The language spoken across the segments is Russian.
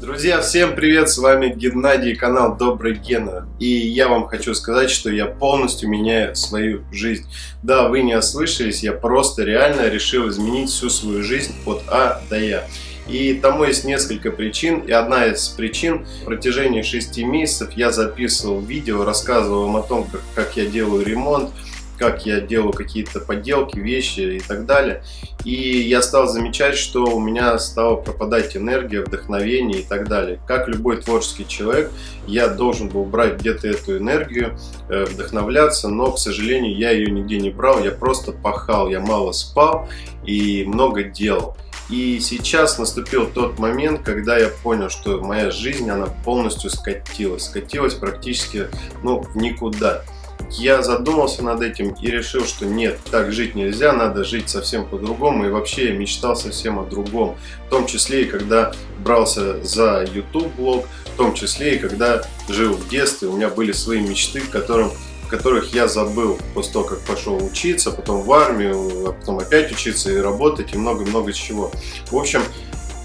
Друзья, всем привет! С вами Геннадий, канал Добрый Гена. И я вам хочу сказать, что я полностью меняю свою жизнь. Да, вы не ослышались, я просто реально решил изменить всю свою жизнь от А до Я. И тому есть несколько причин. И одна из причин, в протяжении 6 месяцев я записывал видео, рассказывал вам о том, как, как я делаю ремонт, как я делаю какие-то подделки, вещи и так далее. И я стал замечать, что у меня стала пропадать энергия, вдохновение и так далее. Как любой творческий человек, я должен был брать где-то эту энергию, э, вдохновляться, но, к сожалению, я ее нигде не брал, я просто пахал, я мало спал и много делал. И сейчас наступил тот момент, когда я понял, что моя жизнь, она полностью скатилась. Скатилась практически ну, в никуда я задумался над этим и решил, что нет, так жить нельзя, надо жить совсем по-другому. И вообще я мечтал совсем о другом. В том числе и когда брался за YouTube блог, в том числе и когда жил в детстве, у меня были свои мечты, которым которых я забыл после того, как пошел учиться, потом в армию, а потом опять учиться и работать, и много-много чего. В общем,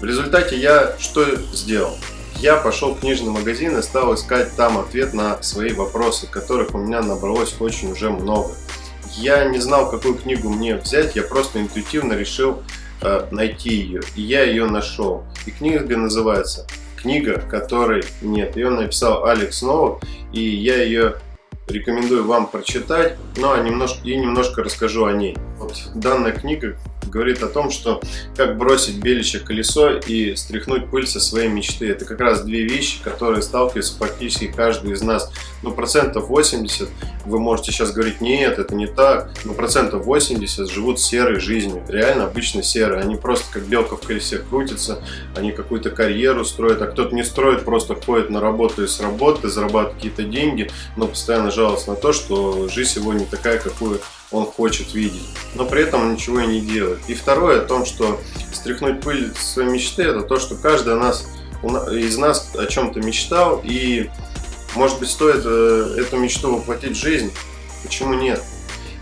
в результате я что сделал? Я пошел в книжный магазин и стал искать там ответ на свои вопросы, которых у меня набралось очень уже много. Я не знал, какую книгу мне взять, я просто интуитивно решил э, найти ее, и я ее нашел. И книга называется «Книга, которой нет». Ее написал Алекс Новак, и я ее рекомендую вам прочитать, но немножко, и немножко расскажу о ней. Вот данная книга говорит о том, что как бросить беличье колесо и стряхнуть пыль со своей мечты. Это как раз две вещи, которые сталкиваются практически каждый из нас. Ну, процентов 80, вы можете сейчас говорить, нет, это не так, но процентов 80 живут серой жизнью, реально обычно серой. Они просто как белка в колесе крутятся, они какую-то карьеру строят, а кто-то не строит, просто ходит на работу и с работы, зарабатывает какие-то деньги, но постоянно жалуется на то, что жизнь его не такая, какую он хочет видеть, но при этом он ничего и не делает. И второе о том, что стряхнуть пыль своей мечты, это то, что каждый нас, из нас о чем-то мечтал, и может быть стоит э, эту мечту воплотить в жизнь, почему нет?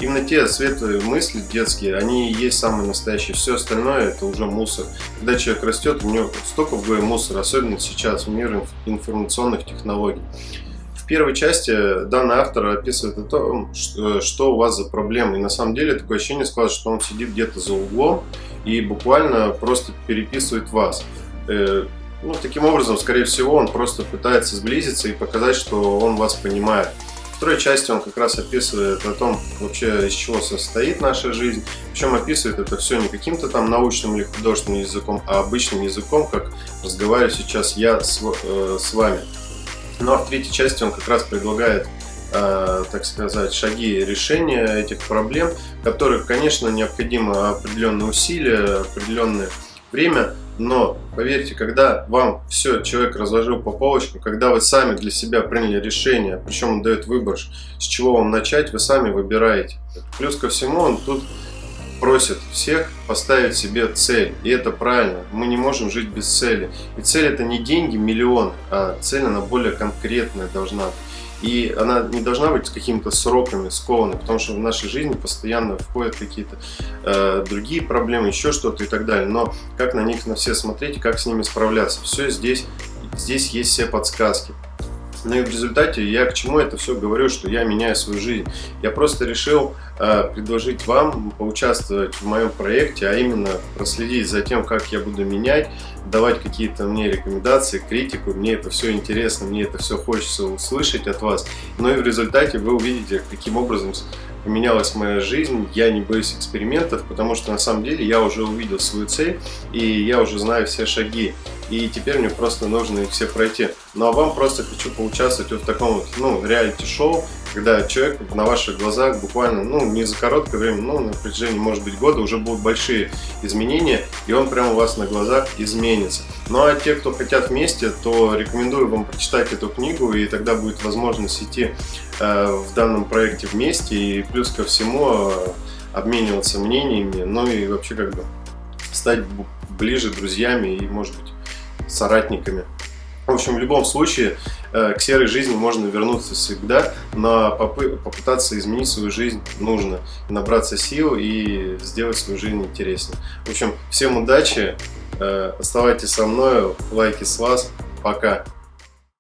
Именно те светлые мысли детские, они и есть самые настоящие. Все остальное это уже мусор. Когда человек растет, у него столько в мусора, особенно сейчас в мире информационных технологий первой части данный автор описывает о том, что, что у вас за проблемы. И на самом деле такое ощущение складывается, что он сидит где-то за углом и буквально просто переписывает вас. Э, ну, таким образом, скорее всего, он просто пытается сблизиться и показать, что он вас понимает. В второй части он как раз описывает о том, вообще из чего состоит наша жизнь. Причем описывает это все не каким-то там научным или художественным языком, а обычным языком, как разговариваю сейчас я с, э, с вами. Ну а в третьей части он как раз предлагает, э, так сказать, шаги решения этих проблем, которых, конечно, необходимо определенные усилия, определенное время, но поверьте, когда вам все человек разложил по полочкам, когда вы сами для себя приняли решение, причем он дает выбор, с чего вам начать, вы сами выбираете. Плюс ко всему он тут просит всех поставить себе цель. И это правильно. Мы не можем жить без цели. И цель это не деньги, миллион, а цель она более конкретная должна быть. И она не должна быть с какими-то сроками скована, потому что в нашей жизни постоянно входят какие-то э, другие проблемы, еще что-то и так далее. Но как на них на все смотреть, как с ними справляться, все здесь, здесь есть все подсказки. Ну и в результате я к чему это все говорю, что я меняю свою жизнь. Я просто решил э, предложить вам поучаствовать в моем проекте, а именно проследить за тем, как я буду менять, давать какие-то мне рекомендации, критику. Мне это все интересно, мне это все хочется услышать от вас. Ну и в результате вы увидите, каким образом поменялась моя жизнь, я не боюсь экспериментов, потому что на самом деле я уже увидел свою цель, и я уже знаю все шаги и теперь мне просто нужно их все пройти. Ну а вам просто хочу поучаствовать вот в таком вот, ну, реалити-шоу, когда человек на ваших глазах буквально, ну, не за короткое время, ну, на протяжении, может быть, года уже будут большие изменения, и он прямо у вас на глазах изменится. Ну, а те, кто хотят вместе, то рекомендую вам прочитать эту книгу, и тогда будет возможность идти э, в данном проекте вместе, и плюс ко всему э, обмениваться мнениями, ну и вообще как бы стать ближе друзьями и, может быть, соратниками. В общем, в любом случае, к серой жизни можно вернуться всегда, но попытаться изменить свою жизнь нужно. Набраться сил и сделать свою жизнь интереснее. В общем, всем удачи, Э, оставайтесь со мной, лайки с вас. Пока.